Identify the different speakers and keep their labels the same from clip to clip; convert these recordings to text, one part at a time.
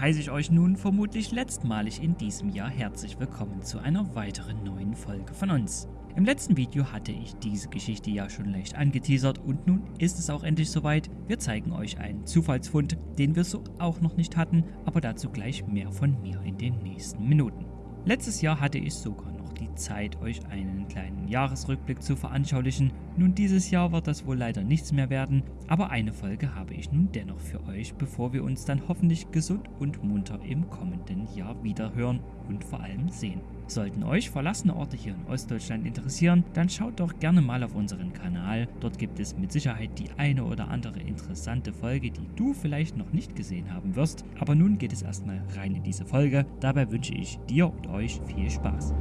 Speaker 1: heiße ich euch nun vermutlich letztmalig in diesem Jahr herzlich willkommen zu einer weiteren neuen Folge von uns. Im letzten Video hatte ich diese Geschichte ja schon leicht angeteasert und nun ist es auch endlich soweit. Wir zeigen euch einen Zufallsfund, den wir so auch noch nicht hatten, aber dazu gleich mehr von mir in den nächsten Minuten. Letztes Jahr hatte ich sogar noch die Zeit, euch einen kleinen Jahresrückblick zu veranschaulichen. Nun dieses Jahr wird das wohl leider nichts mehr werden, aber eine Folge habe ich nun dennoch für euch, bevor wir uns dann hoffentlich gesund und munter im kommenden Jahr wieder hören und vor allem sehen. Sollten euch verlassene Orte hier in Ostdeutschland interessieren, dann schaut doch gerne mal auf unseren Kanal. Dort gibt es mit Sicherheit die eine oder andere interessante Folge, die du vielleicht noch nicht gesehen haben wirst. Aber nun geht es erstmal rein in diese Folge. Dabei wünsche ich dir und euch viel Spaß.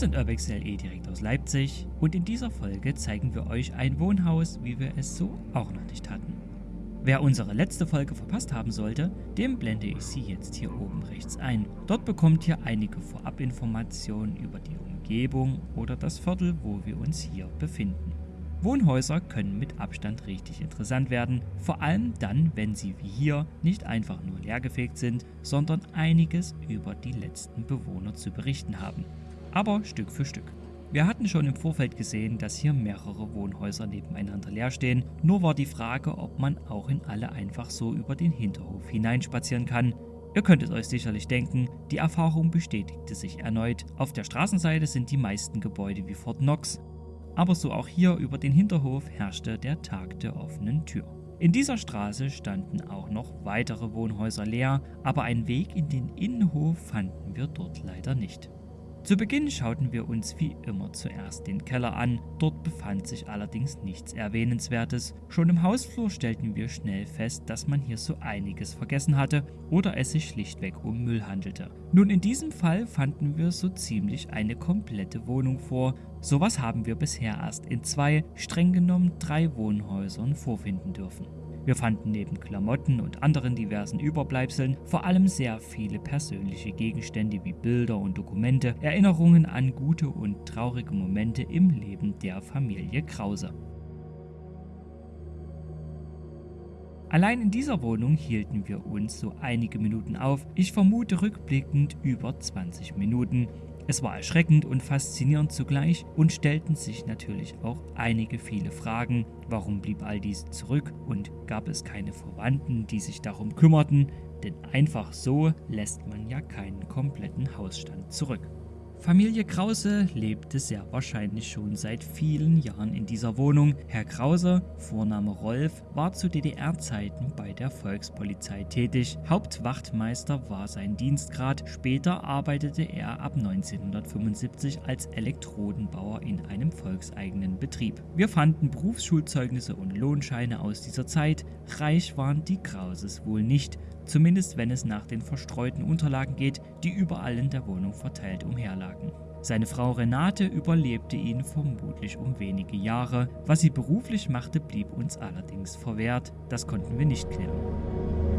Speaker 1: Sind Urbex LE direkt aus Leipzig und in dieser Folge zeigen wir euch ein Wohnhaus, wie wir es so auch noch nicht hatten. Wer unsere letzte Folge verpasst haben sollte, dem blende ich sie jetzt hier oben rechts ein. Dort bekommt ihr einige Vorabinformationen über die Umgebung oder das Viertel, wo wir uns hier befinden. Wohnhäuser können mit Abstand richtig interessant werden, vor allem dann, wenn sie wie hier nicht einfach nur leergefegt sind, sondern einiges über die letzten Bewohner zu berichten haben aber Stück für Stück. Wir hatten schon im Vorfeld gesehen, dass hier mehrere Wohnhäuser nebeneinander leer stehen, nur war die Frage, ob man auch in alle einfach so über den Hinterhof hineinspazieren kann. Ihr könnt es euch sicherlich denken, die Erfahrung bestätigte sich erneut. Auf der Straßenseite sind die meisten Gebäude wie Fort Knox, aber so auch hier über den Hinterhof herrschte der Tag der offenen Tür. In dieser Straße standen auch noch weitere Wohnhäuser leer, aber einen Weg in den Innenhof fanden wir dort leider nicht. Zu Beginn schauten wir uns wie immer zuerst den Keller an, dort befand sich allerdings nichts Erwähnenswertes. Schon im Hausflur stellten wir schnell fest, dass man hier so einiges vergessen hatte oder es sich schlichtweg um Müll handelte. Nun in diesem Fall fanden wir so ziemlich eine komplette Wohnung vor, sowas haben wir bisher erst in zwei, streng genommen drei Wohnhäusern vorfinden dürfen. Wir fanden neben Klamotten und anderen diversen Überbleibseln vor allem sehr viele persönliche Gegenstände wie Bilder und Dokumente, Erinnerungen an gute und traurige Momente im Leben der Familie Krause. Allein in dieser Wohnung hielten wir uns so einige Minuten auf, ich vermute rückblickend über 20 Minuten, es war erschreckend und faszinierend zugleich und stellten sich natürlich auch einige viele Fragen. Warum blieb all dies zurück und gab es keine Verwandten, die sich darum kümmerten? Denn einfach so lässt man ja keinen kompletten Hausstand zurück. Familie Krause lebte sehr wahrscheinlich schon seit vielen Jahren in dieser Wohnung. Herr Krause, Vorname Rolf, war zu DDR-Zeiten bei der Volkspolizei tätig. Hauptwachtmeister war sein Dienstgrad. Später arbeitete er ab 1975 als Elektrodenbauer in einem volkseigenen Betrieb. Wir fanden Berufsschulzeugnisse und Lohnscheine aus dieser Zeit. Reich waren die Krauses wohl nicht zumindest wenn es nach den verstreuten Unterlagen geht, die überall in der Wohnung verteilt umherlagen. Seine Frau Renate überlebte ihn vermutlich um wenige Jahre. Was sie beruflich machte, blieb uns allerdings verwehrt. Das konnten wir nicht klären.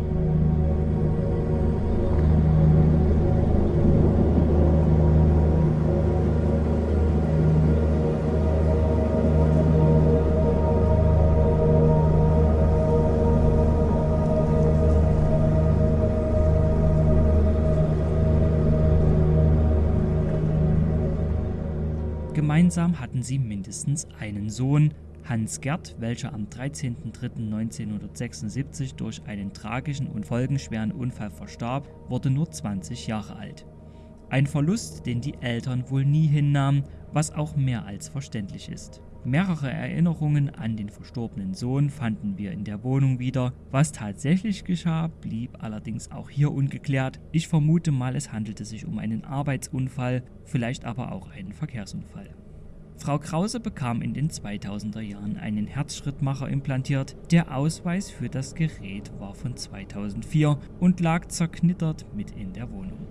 Speaker 1: Gemeinsam hatten sie mindestens einen Sohn, Hans Gerd, welcher am 13.03.1976 durch einen tragischen und folgenschweren Unfall verstarb, wurde nur 20 Jahre alt. Ein Verlust, den die Eltern wohl nie hinnahmen, was auch mehr als verständlich ist. Mehrere Erinnerungen an den verstorbenen Sohn fanden wir in der Wohnung wieder. Was tatsächlich geschah, blieb allerdings auch hier ungeklärt. Ich vermute mal, es handelte sich um einen Arbeitsunfall, vielleicht aber auch einen Verkehrsunfall. Frau Krause bekam in den 2000er Jahren einen Herzschrittmacher implantiert. Der Ausweis für das Gerät war von 2004 und lag zerknittert mit in der Wohnung.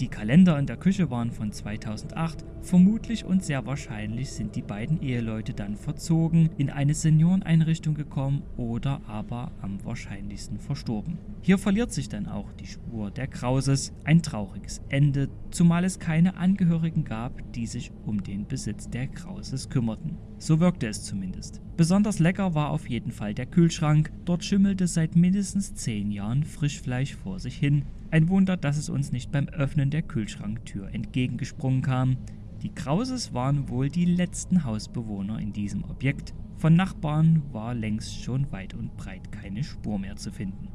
Speaker 1: Die Kalender in der Küche waren von 2008. Vermutlich und sehr wahrscheinlich sind die beiden Eheleute dann verzogen, in eine Senioreneinrichtung gekommen oder aber am wahrscheinlichsten verstorben. Hier verliert sich dann auch die Spur der Krauses. Ein trauriges Ende, zumal es keine Angehörigen gab, die sich um den Besitz der Krauses kümmerten. So wirkte es zumindest. Besonders lecker war auf jeden Fall der Kühlschrank. Dort schimmelte seit mindestens 10 Jahren Frischfleisch vor sich hin. Ein Wunder, dass es uns nicht beim Öffnen der Kühlschranktür entgegengesprungen kam. Die Krauses waren wohl die letzten Hausbewohner in diesem Objekt. Von Nachbarn war längst schon weit und breit keine Spur mehr zu finden.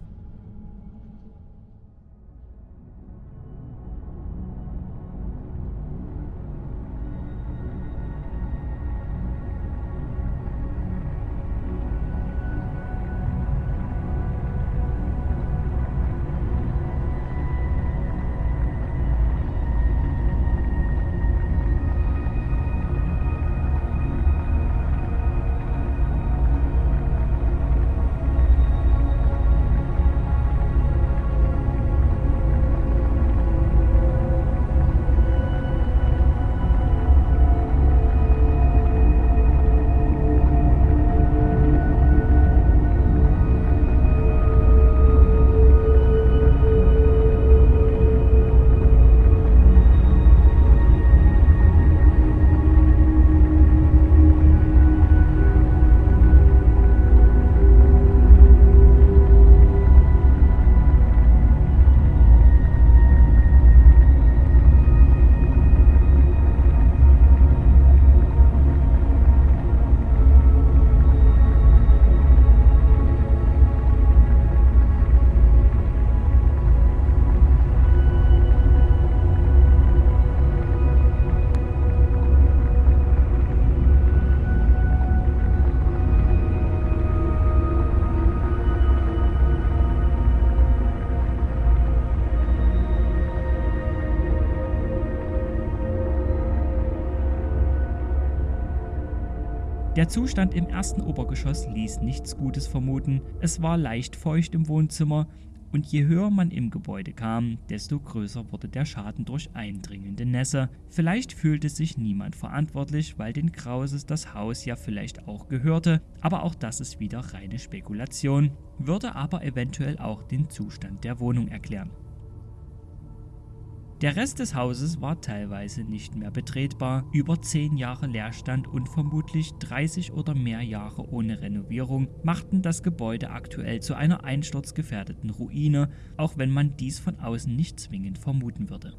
Speaker 1: Der Zustand im ersten Obergeschoss ließ nichts Gutes vermuten. Es war leicht feucht im Wohnzimmer und je höher man im Gebäude kam, desto größer wurde der Schaden durch eindringende Nässe. Vielleicht fühlte sich niemand verantwortlich, weil den Krauses das Haus ja vielleicht auch gehörte, aber auch das ist wieder reine Spekulation, würde aber eventuell auch den Zustand der Wohnung erklären. Der Rest des Hauses war teilweise nicht mehr betretbar, über 10 Jahre Leerstand und vermutlich 30 oder mehr Jahre ohne Renovierung machten das Gebäude aktuell zu einer einsturzgefährdeten Ruine, auch wenn man dies von außen nicht zwingend vermuten würde.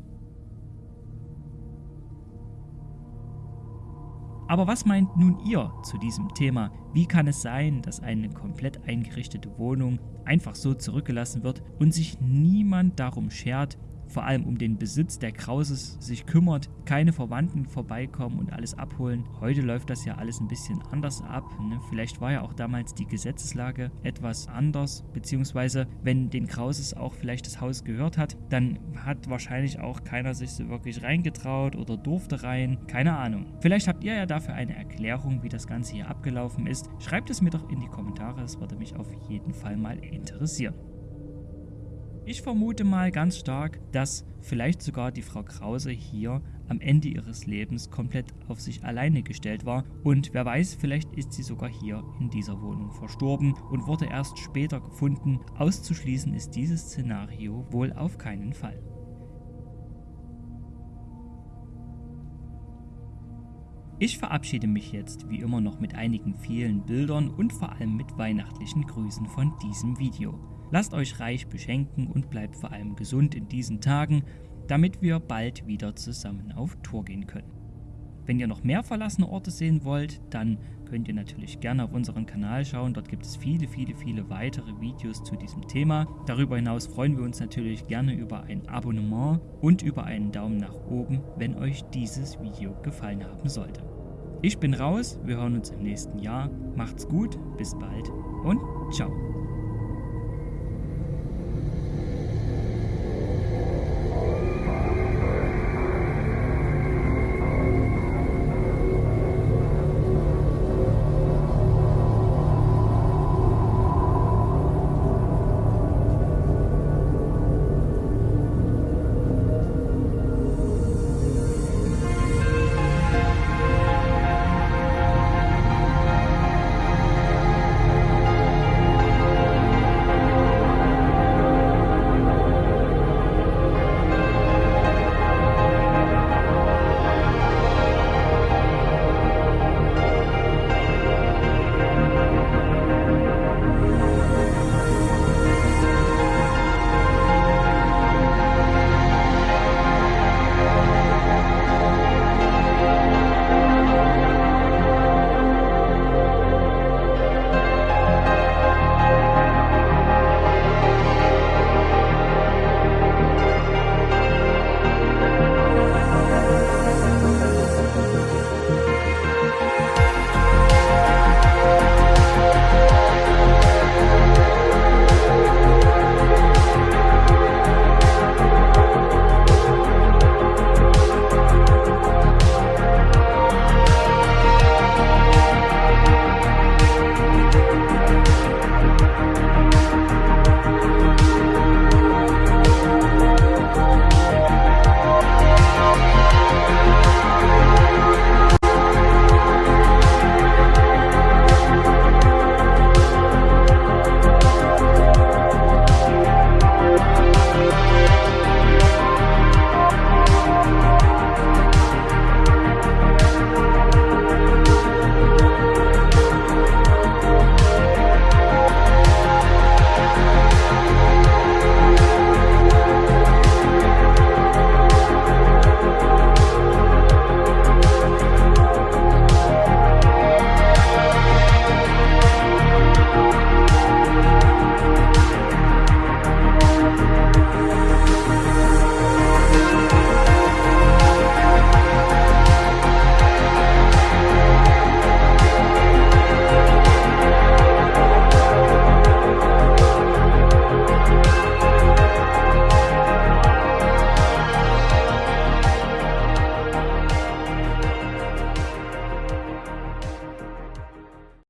Speaker 1: Aber was meint nun ihr zu diesem Thema? Wie kann es sein, dass eine komplett eingerichtete Wohnung einfach so zurückgelassen wird und sich niemand darum schert, vor allem um den Besitz der Krauses sich kümmert, keine Verwandten vorbeikommen und alles abholen. Heute läuft das ja alles ein bisschen anders ab. Ne? Vielleicht war ja auch damals die Gesetzeslage etwas anders, beziehungsweise wenn den Krauses auch vielleicht das Haus gehört hat, dann hat wahrscheinlich auch keiner sich so wirklich reingetraut oder durfte rein. Keine Ahnung. Vielleicht habt ihr ja dafür eine Erklärung, wie das Ganze hier abgelaufen ist. Schreibt es mir doch in die Kommentare, das würde mich auf jeden Fall mal interessieren. Ich vermute mal ganz stark, dass vielleicht sogar die Frau Krause hier am Ende ihres Lebens komplett auf sich alleine gestellt war und wer weiß, vielleicht ist sie sogar hier in dieser Wohnung verstorben und wurde erst später gefunden. Auszuschließen ist dieses Szenario wohl auf keinen Fall. Ich verabschiede mich jetzt wie immer noch mit einigen vielen Bildern und vor allem mit weihnachtlichen Grüßen von diesem Video. Lasst euch reich beschenken und bleibt vor allem gesund in diesen Tagen, damit wir bald wieder zusammen auf Tour gehen können. Wenn ihr noch mehr verlassene Orte sehen wollt, dann könnt ihr natürlich gerne auf unseren Kanal schauen. Dort gibt es viele, viele, viele weitere Videos zu diesem Thema. Darüber hinaus freuen wir uns natürlich gerne über ein Abonnement und über einen Daumen nach oben, wenn euch dieses Video gefallen haben sollte. Ich bin raus, wir hören uns im nächsten Jahr. Macht's gut, bis bald und ciao.